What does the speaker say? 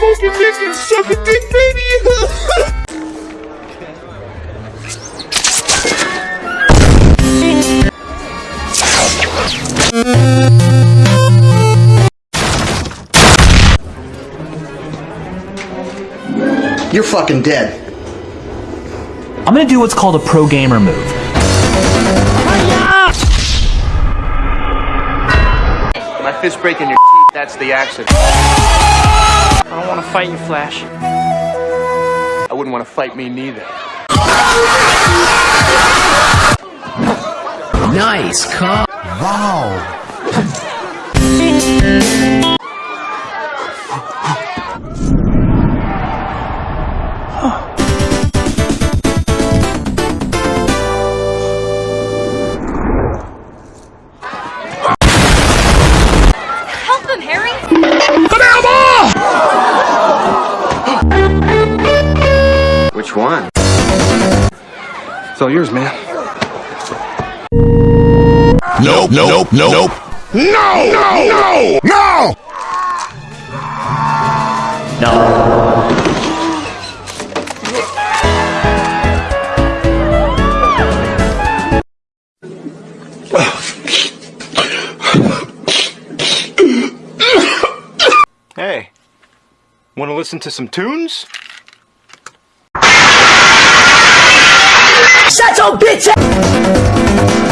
smoking dick and sucking dick, baby. You're fucking dead. I'm gonna do what's called a pro gamer move. My fist breaking your teeth, that's the accident. I don't want to fight you, Flash. I wouldn't want to fight me neither. Nice car. Help Which one? It's all yours, man. Nope, nope, nope, nope. No, no, no, no. Hey, want to listen to some tunes? Shut your bitch!